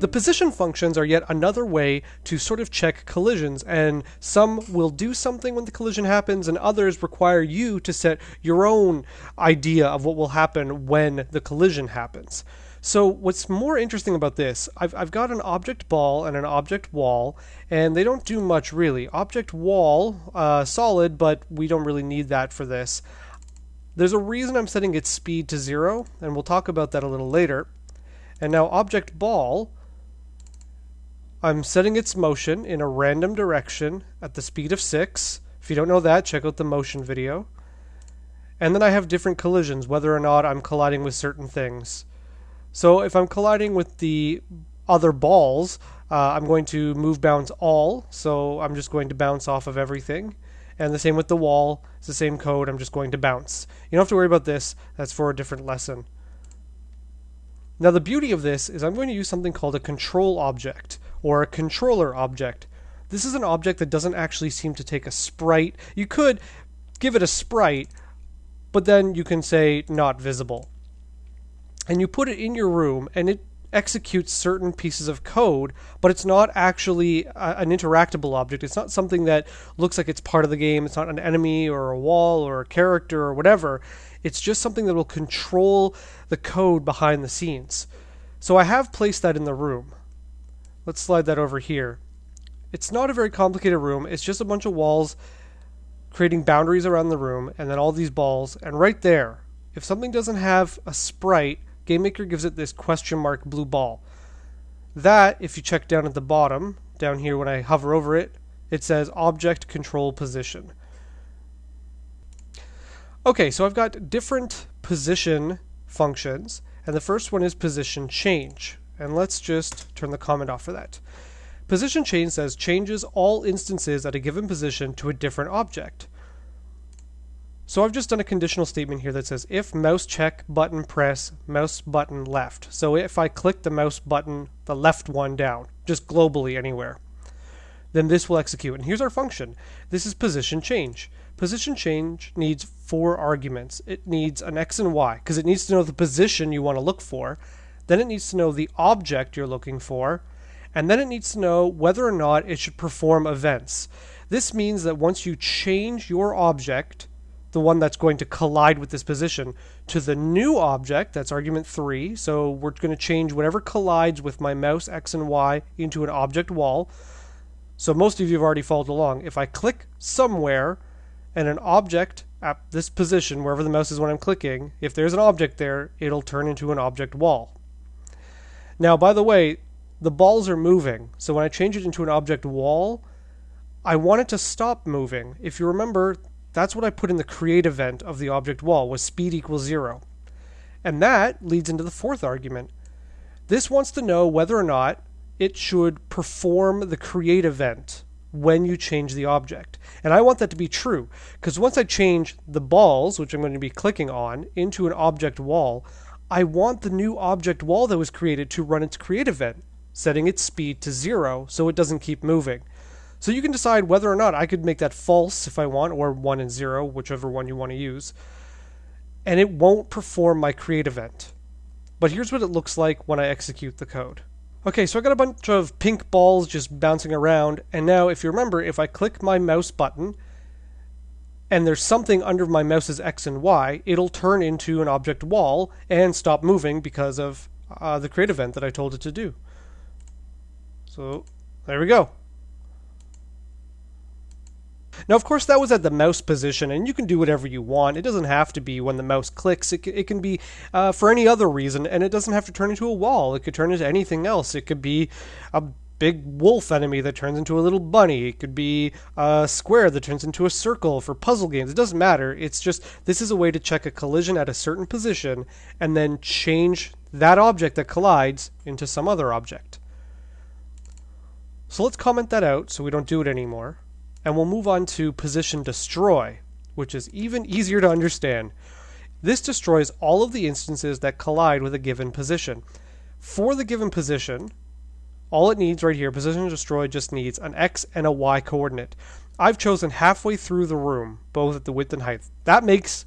The position functions are yet another way to sort of check collisions, and some will do something when the collision happens, and others require you to set your own idea of what will happen when the collision happens. So what's more interesting about this, I've, I've got an object ball and an object wall, and they don't do much really. Object wall, uh, solid, but we don't really need that for this. There's a reason I'm setting its speed to zero, and we'll talk about that a little later. And now object ball, I'm setting its motion in a random direction at the speed of 6. If you don't know that, check out the motion video. And then I have different collisions, whether or not I'm colliding with certain things. So if I'm colliding with the other balls, uh, I'm going to move bounce all, so I'm just going to bounce off of everything. And the same with the wall, it's the same code, I'm just going to bounce. You don't have to worry about this, that's for a different lesson. Now the beauty of this is I'm going to use something called a control object or a controller object. This is an object that doesn't actually seem to take a sprite. You could give it a sprite, but then you can say not visible. And you put it in your room and it executes certain pieces of code, but it's not actually a, an interactable object. It's not something that looks like it's part of the game. It's not an enemy or a wall or a character or whatever. It's just something that will control the code behind the scenes. So I have placed that in the room. Let's slide that over here. It's not a very complicated room. It's just a bunch of walls creating boundaries around the room and then all these balls. And right there, if something doesn't have a sprite, GameMaker gives it this question mark blue ball. That, if you check down at the bottom, down here when I hover over it, it says object control position. Okay, so I've got different position functions, and the first one is position change. And let's just turn the comment off for that. Position change says changes all instances at a given position to a different object. So I've just done a conditional statement here that says if mouse check button press mouse button left. So if I click the mouse button, the left one down, just globally anywhere, then this will execute. And here's our function. This is position change. Position change needs four arguments. It needs an x and y because it needs to know the position you want to look for. Then it needs to know the object you're looking for. And then it needs to know whether or not it should perform events. This means that once you change your object, the one that's going to collide with this position, to the new object, that's argument 3, so we're going to change whatever collides with my mouse x and y into an object wall. So most of you have already followed along. If I click somewhere, and an object at this position, wherever the mouse is when I'm clicking, if there's an object there, it'll turn into an object wall. Now, by the way, the balls are moving, so when I change it into an object wall, I want it to stop moving. If you remember, that's what I put in the create event of the object wall, was speed equals zero. And that leads into the fourth argument. This wants to know whether or not it should perform the create event when you change the object. And I want that to be true because once I change the balls, which I'm going to be clicking on, into an object wall, I want the new object wall that was created to run its create event, setting its speed to zero so it doesn't keep moving. So you can decide whether or not I could make that false if I want, or 1 and 0, whichever one you want to use. And it won't perform my create event. But here's what it looks like when I execute the code. Okay, so I got a bunch of pink balls just bouncing around, and now if you remember, if I click my mouse button, and there's something under my mouse's X and Y, it'll turn into an object wall and stop moving because of uh, the create event that I told it to do. So, there we go. Now, of course, that was at the mouse position, and you can do whatever you want. It doesn't have to be when the mouse clicks. It, it can be uh, for any other reason, and it doesn't have to turn into a wall. It could turn into anything else. It could be a big wolf enemy that turns into a little bunny. It could be a square that turns into a circle for puzzle games. It doesn't matter. It's just this is a way to check a collision at a certain position and then change that object that collides into some other object. So let's comment that out so we don't do it anymore and we'll move on to position destroy, which is even easier to understand. This destroys all of the instances that collide with a given position. For the given position, all it needs right here, position destroy just needs an x and a y coordinate. I've chosen halfway through the room, both at the width and height. That makes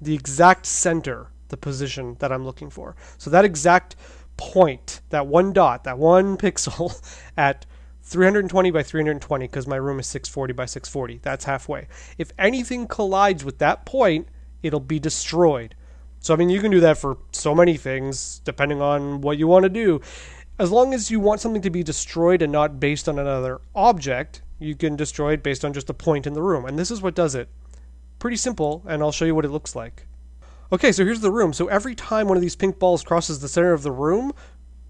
the exact center the position that I'm looking for. So that exact point, that one dot, that one pixel at 320 by 320 because my room is 640 by 640. That's halfway. If anything collides with that point, it'll be destroyed. So, I mean, you can do that for so many things depending on what you want to do. As long as you want something to be destroyed and not based on another object, you can destroy it based on just a point in the room. And this is what does it. Pretty simple, and I'll show you what it looks like. Okay, so here's the room. So every time one of these pink balls crosses the center of the room,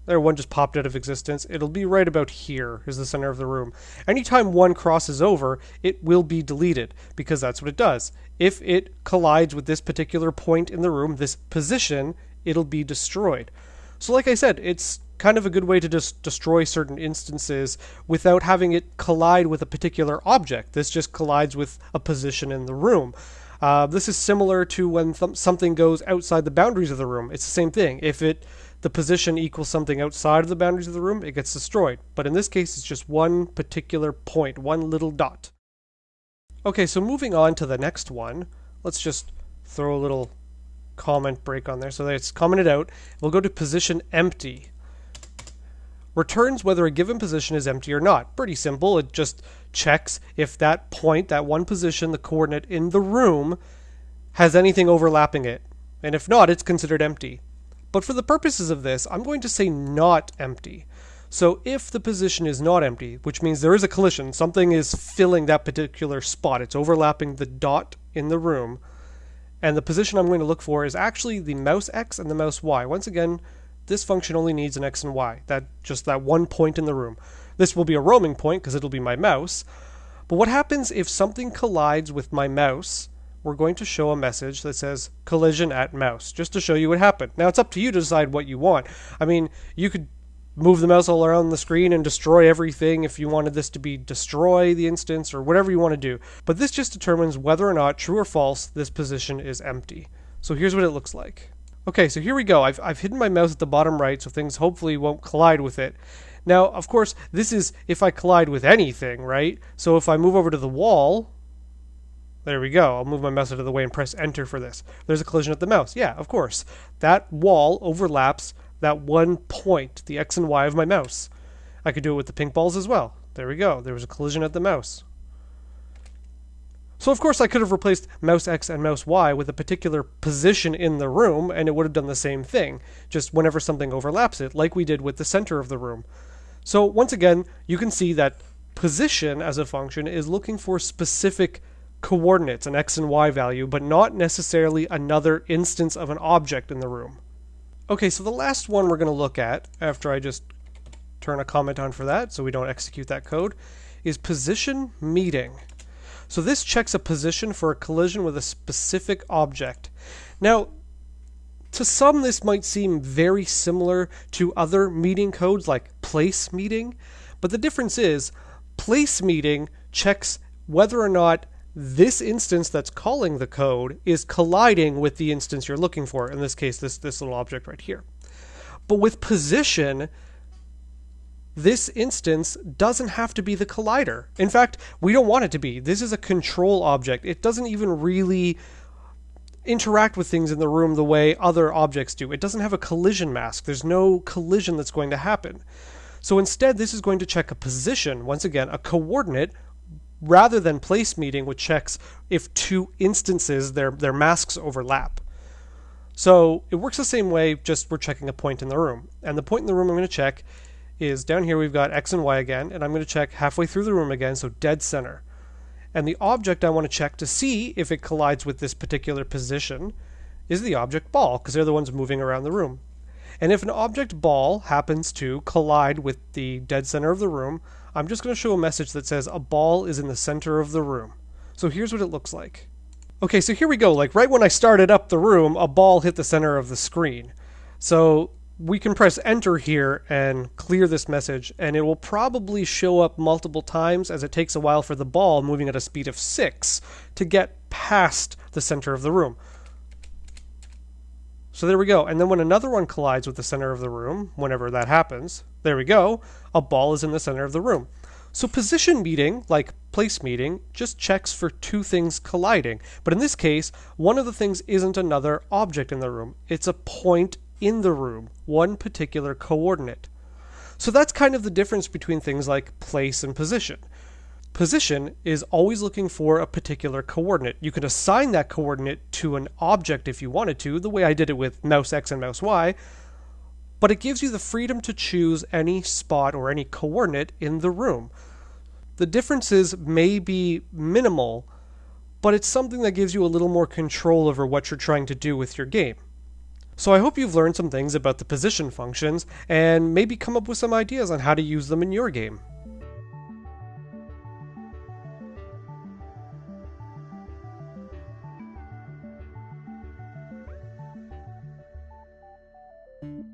there one just popped out of existence, it'll be right about here is the center of the room. Anytime one crosses over, it will be deleted because that's what it does. If it collides with this particular point in the room, this position, it'll be destroyed. So like I said, it's kind of a good way to just destroy certain instances without having it collide with a particular object. This just collides with a position in the room. Uh, this is similar to when th- something goes outside the boundaries of the room. It's the same thing. If it the position equals something outside of the boundaries of the room, it gets destroyed. But in this case, it's just one particular point, one little dot. Okay, so moving on to the next one, let's just throw a little comment break on there so it's commented out. We'll go to position empty returns whether a given position is empty or not. Pretty simple. It just checks if that point, that one position, the coordinate in the room, has anything overlapping it. And if not, it's considered empty. But for the purposes of this, I'm going to say not empty. So if the position is not empty, which means there is a collision, something is filling that particular spot, it's overlapping the dot in the room, and the position I'm going to look for is actually the mouse X and the mouse Y. Once again, this function only needs an x and y, that just that one point in the room. This will be a roaming point because it'll be my mouse. But what happens if something collides with my mouse? We're going to show a message that says collision at mouse, just to show you what happened. Now it's up to you to decide what you want. I mean, you could move the mouse all around the screen and destroy everything if you wanted this to be destroy the instance or whatever you want to do. But this just determines whether or not, true or false, this position is empty. So here's what it looks like. Okay, so here we go. I've, I've hidden my mouse at the bottom right so things hopefully won't collide with it. Now, of course, this is if I collide with anything, right? So if I move over to the wall, there we go. I'll move my mouse out of the way and press enter for this. There's a collision at the mouse. Yeah, of course. That wall overlaps that one point, the X and Y of my mouse. I could do it with the pink balls as well. There we go. There was a collision at the mouse. So of course I could have replaced mouse X and mouse Y with a particular position in the room and it would have done the same thing, just whenever something overlaps it, like we did with the center of the room. So once again, you can see that position as a function is looking for specific coordinates, an X and Y value, but not necessarily another instance of an object in the room. Okay, so the last one we're going to look at, after I just turn a comment on for that so we don't execute that code, is position meeting. So this checks a position for a collision with a specific object. Now, to some, this might seem very similar to other meeting codes like place meeting, but the difference is place meeting checks whether or not this instance that's calling the code is colliding with the instance you're looking for, in this case, this, this little object right here. But with position, this instance doesn't have to be the collider. In fact, we don't want it to be. This is a control object. It doesn't even really interact with things in the room the way other objects do. It doesn't have a collision mask. There's no collision that's going to happen. So instead, this is going to check a position, once again, a coordinate, rather than place meeting, which checks if two instances, their, their masks overlap. So it works the same way, just we're checking a point in the room. And the point in the room I'm going to check is down here we've got X and Y again, and I'm going to check halfway through the room again, so dead center. And the object I want to check to see if it collides with this particular position is the object ball, because they're the ones moving around the room. And if an object ball happens to collide with the dead center of the room, I'm just going to show a message that says a ball is in the center of the room. So here's what it looks like. Okay, so here we go. Like right when I started up the room, a ball hit the center of the screen. So we can press enter here and clear this message and it will probably show up multiple times as it takes a while for the ball moving at a speed of 6 to get past the center of the room. So there we go. And then when another one collides with the center of the room, whenever that happens, there we go, a ball is in the center of the room. So position meeting, like place meeting, just checks for two things colliding. But in this case, one of the things isn't another object in the room. It's a point in the room, one particular coordinate. So that's kind of the difference between things like place and position. Position is always looking for a particular coordinate. You can assign that coordinate to an object if you wanted to, the way I did it with mouse X and mouse Y, but it gives you the freedom to choose any spot or any coordinate in the room. The differences may be minimal, but it's something that gives you a little more control over what you're trying to do with your game. So I hope you've learned some things about the position functions and maybe come up with some ideas on how to use them in your game.